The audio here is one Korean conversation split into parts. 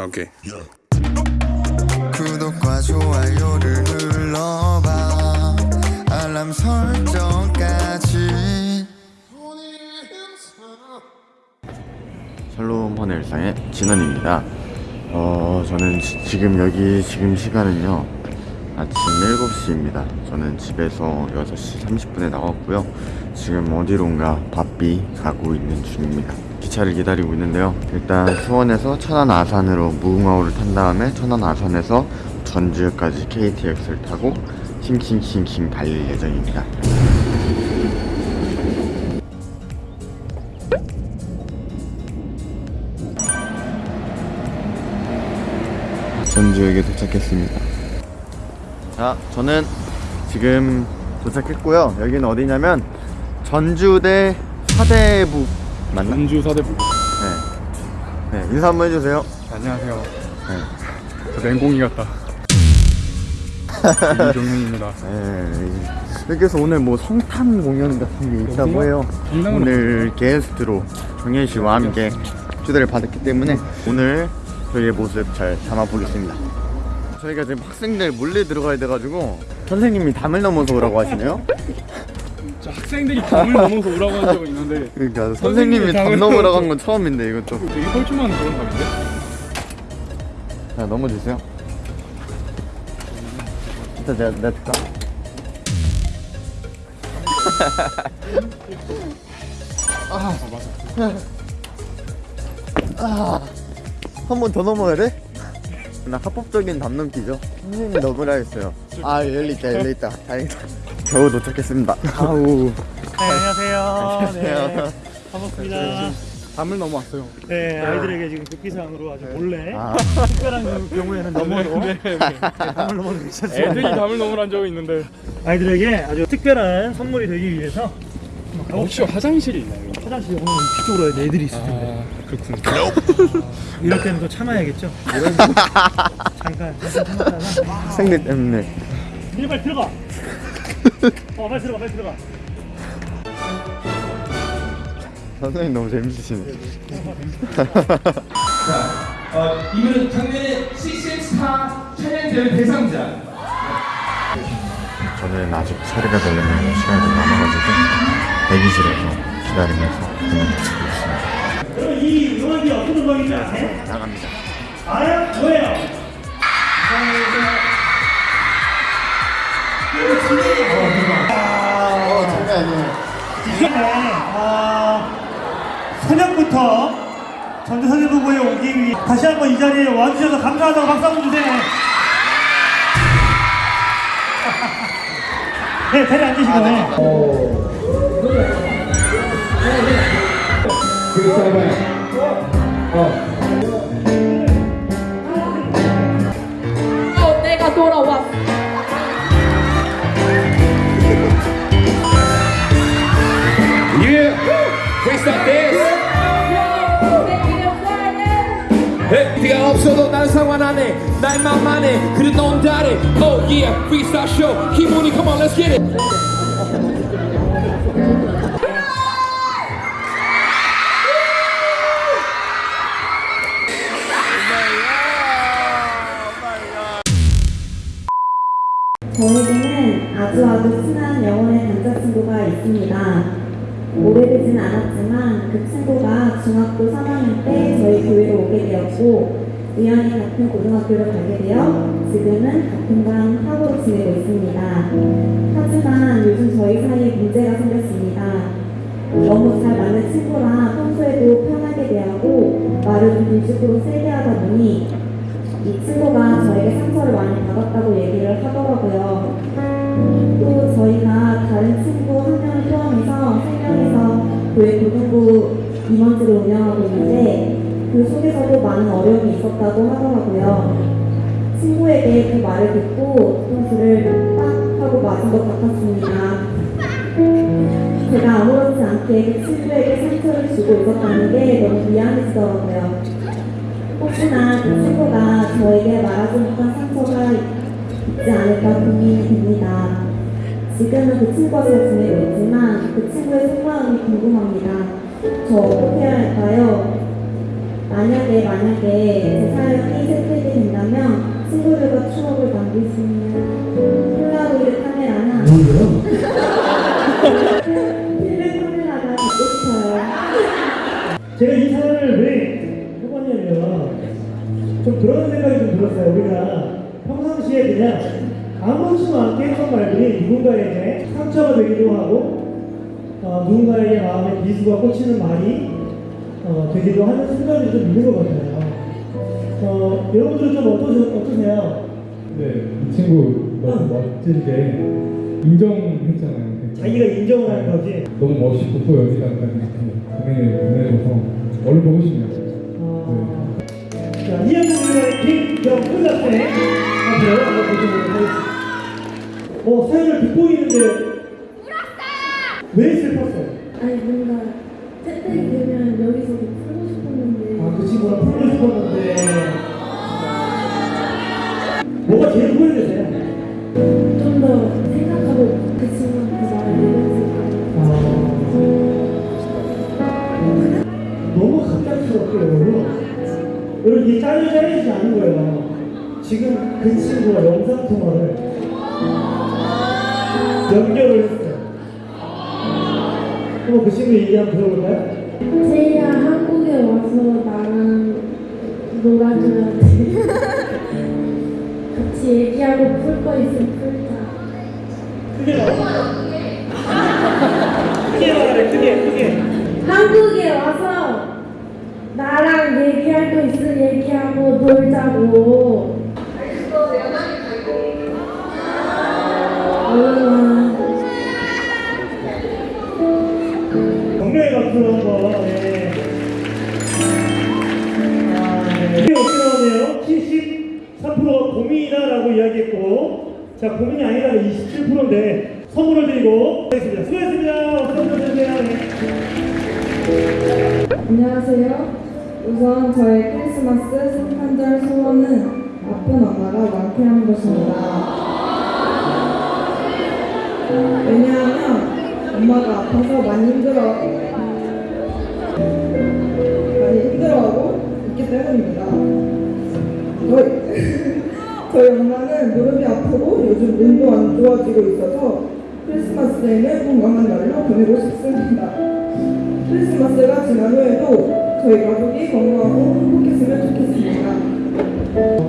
아, 오케이. 구독과 좋아요를 눌러봐 알람 설정까지 샬롬 헌의 일상의 진원입니다. 어, 저는 지, 지금 여기 지금 시간은요. 아침 7시입니다. 저는 집에서 6시 30분에 나왔고요. 지금 어디론가 바삐 가고 있는 중입니다. 기차를 기다리고 있는데요. 일단 수원에서 천안 아산으로 무궁화호를 탄 다음에 천안 아산에서 전주까지 KTX를 타고 킹킹킹킹 달릴 예정입니다. 전주역에 도착했습니다. 자, 저는 지금 도착했고요. 여기는 어디냐면 전주대 사대부 맞나? 전주 사대부. 네. 네, 인사 한번 해주세요. 안녕하세요. 네. 저 맹공이 같다. 이종민입니다. 네. 여기서 오늘 뭐 성탄 공연 같은 게 있다고 해요. 장난으로 오늘 게스트로 정현 씨와 함께 초대를 받았기 때문에 오늘 저희의 모습 잘 담아보겠습니다. 저희가 지금 학생들 몰래 들어가야 돼가지고 선생님이 담을 넘어서 오라고 하시네요. 저 학생들이 담을 넘어서 오라고 한 적은 있는데 그러니까 선생님이 담 넘으라고 한 건 처음인데 이건 좀. 되게 뻘쭘한 그런 담인데? 자 넘어주세요. 일단 내가 내가 들까? 아 맞아. 한 번 더 넘어야 돼? 나 합법적인 담 넘기죠. 선생님이 넘으라 했어요. 아 열리 있다 열리 있다. 다행이다. 겨우 도착했습니다. 아우. 네, 안녕하세요. 네, 안녕하세요. 반갑습니다. 담을 넘어왔어요. 네, 아이들에게 지금 급기상으로 아주 몰래 아. 특별한 그 경우에는 넘어도 네, 네. 담을 넘어도 괜찮습니다. 애들이 담을 넘으란 적은 있는데 아이들에게 아주 특별한 선물이 되기 위해서 혹시 화장실이 있나요? 화장실 오늘 뒤쪽으로. 애들이 있을 텐데 아 그렇군요. 이럴 때는 또 참아야겠죠. 잠깐 잠깐 참았다가 학생들 때문에. 이리 빨리 들어가. 어, 빨리 들어가, 빨리 들어가. 선생님 너무 재밌으시네. 어, 이분은 작년에 식신스타 챌린저 대상자. 저는 아직 처리가 되려면 시간이 좀 남아가지고 대기실에서 기다리면서. 여러분 이 음악이 어떤 음악인지 아세요? 나갑니다. 알아요? 뭐예요? 어, 장난 아니에요. 이번에 아, 새벽부터 전주 사대부고에 오기 위해 다시 한번 이 자리에 와주셔서 감사하다고 박수 한번 주세요. 네, 자리 앉으시고. 네. 어, 내가 돌아왔어. 예, 비가 없어도 난 상관 안 해. 날 맘만 해. 그래 넌 다래. Oh yeah, freestyle show. 기분이 come on, let's get it. 저에게는 아주 아주 친한 영혼의 남자친구가 있습니다. 오래되진 않았지만 그 친구가 중학교 3학년 때 저희 교회로 오게 되었고 우연히 같은 고등학교를 가게 되어 지금은 같은 반 학우로 지내고 있습니다. 하지만 요즘 저희 사이에 문제가 생겼습니다. 너무 잘 맞는 친구라 평소에도 편하게 대하고 말을 좀 일식으로 세게 하다 보니 이 친구가 저에게 상처를 많이 받았다고 얘기를 하더라고요. 또 저희가 다른 친구 한 명을 포함해서 세 명이서 교회 고등부 임원지를 운영하고 있는데 그 속에서도 많은 어려움이 있었다고 하더라고요. 친구에게 그 말을 듣고 뒤통수를 빡 하고 맞은 것 같았습니다. 제가 아무렇지 않게 그 친구에게 상처를 주고 있었다는 게 너무 미안해지더라고요. 혹시나 그 친구가 저에게 말하지 못한 상처가 있지 않을까 고민이 됩니다. 지금은 그 친구와 잘 지내고 있지만 그 친구의 속마음이 궁금합니다. 저 어떻게 해야 할까요? 만약에 만약에 제 사연이 채택이 된다면 친구들과 추억을 남길 수 있는 폴라로이드 카메라나 그냥 아무렇지도 않게 했던 말들이 누군가에게 상처가 되기도 하고 어, 누군가에게 마음에 비수가 꽂히는 말이 어, 되기도 하는 순간이 좀 있는 것 같아요. 어, 여러분들은 좀 어떠, 어떠세요? 네, 이 친구 너무 멋진데 인정했잖아요. 자기가 인정을 하는 거지. 너무 멋있고 또 여기다까지 이렇게 보내줘서 얼른 보고 싶네요. 어, 자, 이한국의 김경훈 학생 보시도록 하겠습니다. 어, 사연을 듣고 있는데 왜 슬펐어요? 아니 뭔가 떼떼기 되면 여기서 풀고 싶었는데 아, 그 친구랑 풀고 싶었는데 뭐가 제일 후회되세요? 좀 더 생각하고 그 친구한테 말을 해봤을까 아, 너무 갑작스럽게 여러분 여러분 이게 짜여 짜여지지 않은 거예요 지금 그 친구와 영상통화를 연결을 했어요. 한번 그 친구 얘기 한번 들어볼까요? 제이야 한국에 와서 나랑 놀아줘야 돼 같이 얘기하고 풀 거 있으면 풀자. 크게 말해. 크게 말해 크게 크게. 한국에 와서 나랑 얘기할 거 있으면 얘기하고 놀자고 이야기했고 자 고민이 아니라 27%인데 선물을 드리고 하겠습니다 오세요 네. 안녕하세요. 우선 저의 크리스마스 성탄절 소원은 아픈 엄마가 완쾌하는 것입니다. 왜냐하면 엄마가 아파서 많이 힘들어 많이 힘들어하고 있기 때문입니다. 저희, 저희 엄마는 무릎이 아프고 요즘 눈도 안 좋아지고 있어서 크리스마스에는 건강한 날로 보내고 싶습니다. 크리스마스가 지난 후에도 저희 가족이 건강하고 행복했으면 좋겠습니다.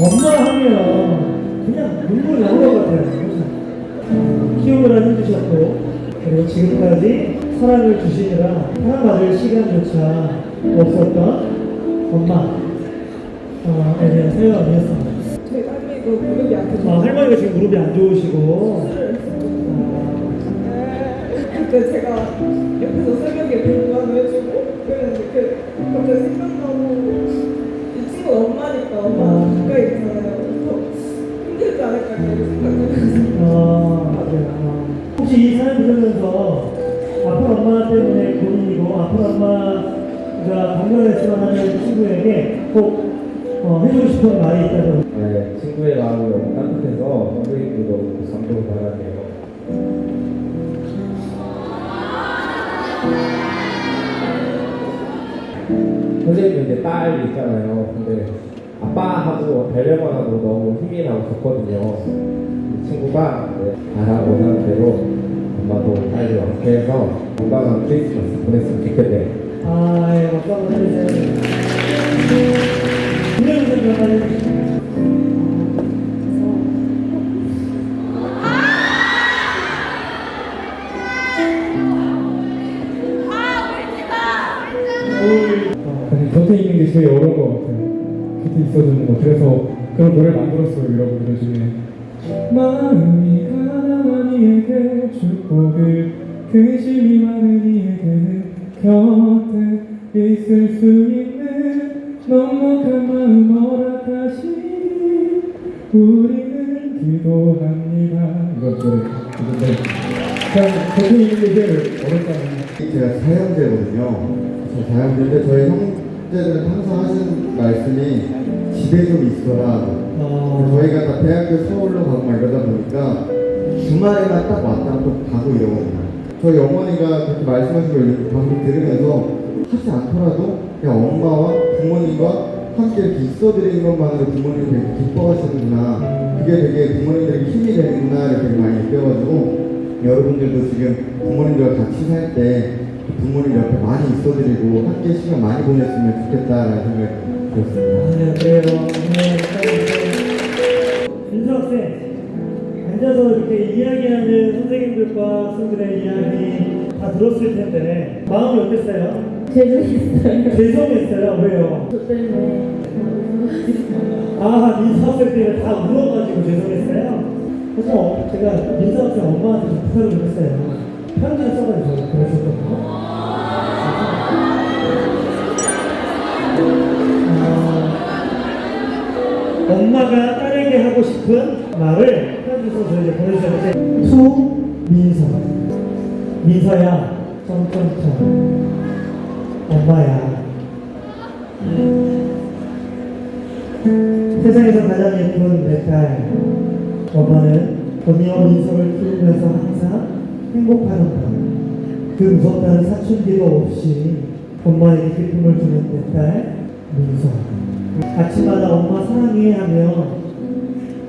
엄마 하면 그냥 눈물 나올 것 같아요? 키우느라 힘드셨고 그리고 지금까지 사랑을 주시느라 사랑받을 시간조차 없었던 엄마에 대한 사연이었습니다 할머니도 무릎이 아프죠. 아, 할머니가 지금 무릎이 안 좋으시고 그때 제가 옆에서 새벽에 공부하는 해주고 그랬는데 그 갑자기 생각나고 이 친구 엄마니까 엄마가 가까이 있잖아요. 그래서 힘들지 않을까 생각을 아, 맞아요. 아. 혹시 이 사연 들으면서 아픈 엄마 때문에 고민이고 아픈 엄마가 방문했지만 하는 친구에게 꼭 어, 해주고 싶은 말이 있다면 네, 친구의 마음이 너무 따뜻해서 선생님도 너무 감동받았네요. 선생님 이제 딸 있잖아요. 근데 아빠하고 뵈려고 하고 너무 힘이 나고 좋거든요. 이 친구가 네, 바라고 하는 대로 엄마도 빨리 완쾌해서 건강한 크리스마스 보냈으면 좋겠네요. 아, 예. 사실 곁에 있는 게 제일 어려운 것 같아요. 곁에 있어주는 거. 그래서 그런 노래 만들었어요, 여러분. 요즘에. 마음이 가난한 이에게 축복을 근심이 많은 이에게는 곁에 있을 수 있는 넉넉한 마음 허락하시니 우리는 기도합니다. 이거 노래 게 제일 어렵잖아요. 제가 사형제거든요. 저 사형제인데 저희 형제들은 항상 하시는 말씀이 집에 좀 있어라. 어, 저희가 다 대학교 서울로 가고 막 이러다 보니까 주말에만 딱 왔다 또 가고 이러거든요. 저희 어머니가 그렇게 말씀하신 걸 방금 들으면서 하지 않더라도 그냥 엄마와 부모님과 함께 이렇게 있어드리는 것만으로 부모님이 되게 기뻐하시는구나. 그게 되게 부모님들에게 힘이 되는구나 이렇게 많이 느껴가지고 여러분들도 지금 부모님들과 같이 살 때 부모님 옆에 많이 있어드리고 함께 시간 많이 보냈으면 좋겠다라는 생각이 들었습니다. 아, 네. 네, 민수 학생, 앉아서 이렇게 이야기하는 선생님들과 학생들의 이야기 다 들었을 텐데 마음이 어땠어요? 죄송했어요. 죄송했어요. 왜요? 저 때문에. 아, 민수 학생 때문에 다 울어가지고 죄송했어요. 그래서 어, 제가 민수 학생 엄마한테 좀 부탁을 좀 했어요. 편지를 써가지고 보내줬거든요. 어, 엄마가 딸에게 하고 싶은 말을 편지 써서 이제 보내주셨는데 To 민서. 민서야 점점점. 엄마야. 세상에서 가장 예쁜 내 딸. 엄마는 언니와 민서를 키우면서 항상 행복하단다 그 무섭다는 사춘기도 없이 엄마에게 기쁨을 주는 내딸 민서. 아침마다 엄마 사랑해 하며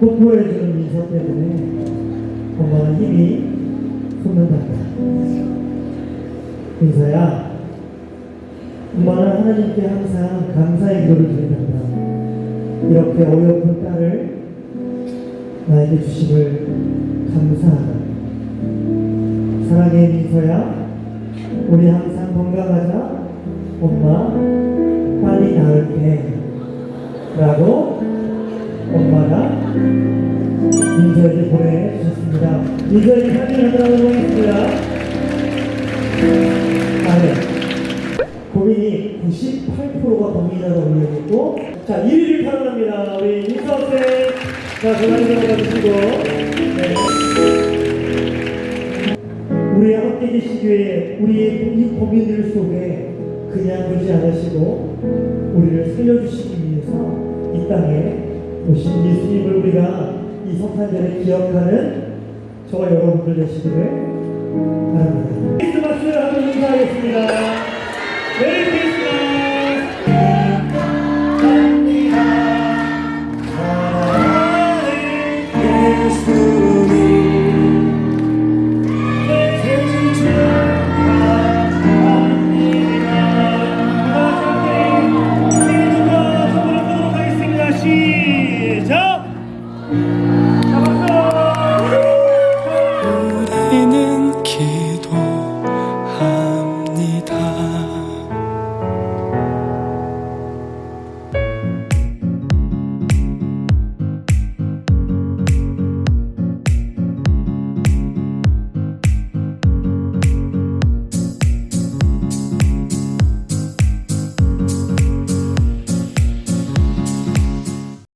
뽀뽀해주는 민서 때문에 엄마는 힘이 솟는단다. 민서야 엄마는 하나님께 항상 감사의 기도를 드린단다. 이렇게 어여쁜 딸을 나에게 주심을 감사하다. 사랑해 민서야. 우리 항상 건강하자. 엄마 빨리 나을게. 라고 엄마가 민서에게 보내주셨습니다. 민서에게 사진을 하나 보내겠습니다 아네. 고민이 98%가 고민이라고 올려있고. 자 1위를 탈환합니다. 우리 민서 학생 자 전화기 들어가 주시고. 네. 우리와 함께 계시기에 우리의 이 고민들 속에 그냥 두지 않으시고 우리를 살려주시기 위해서 이 땅에 오신 예수님을 우리가 이 성탄절에 기억하는 저와 여러분들 되시기를 바랍니다. 크리스마스 한번 인사하겠습니다. 메리